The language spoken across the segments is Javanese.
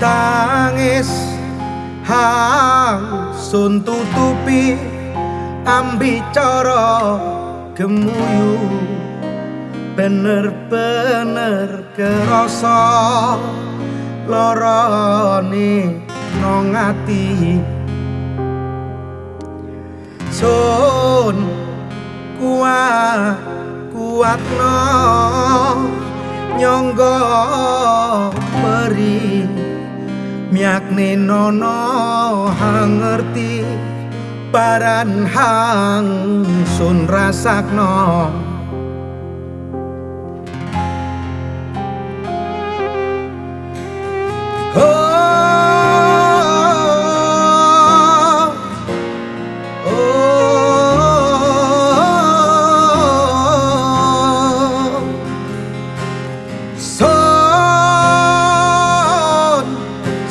Tangis hangsun tutupi. Ambicara gemuyu bener-bener kerasa lorone nang ati. Sun kuat kuat no nyangga peri miakne nono hang paran hang sun rasakno.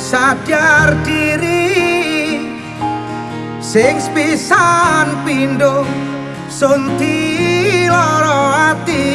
Sadar diri sing pisan pindho sunti lara ati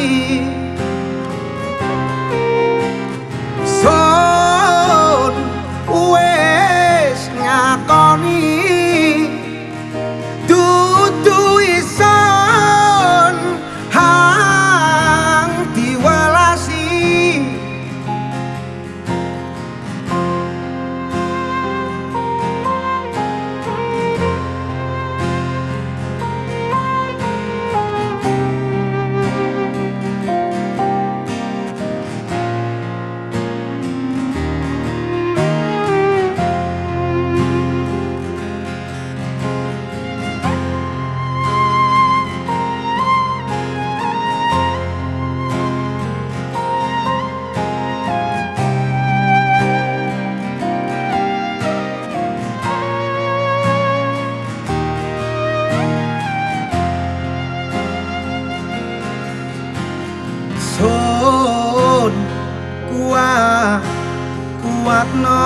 kuatno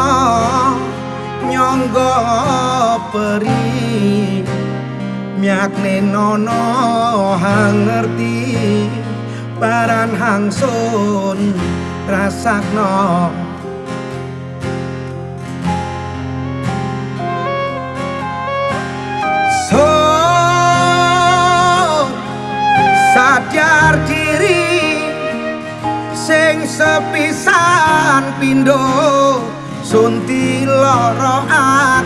nyangga peri. Miakne nono hang ngerti paran hang sun rasakno. So sadar diri sing sepisan pindho sunti lara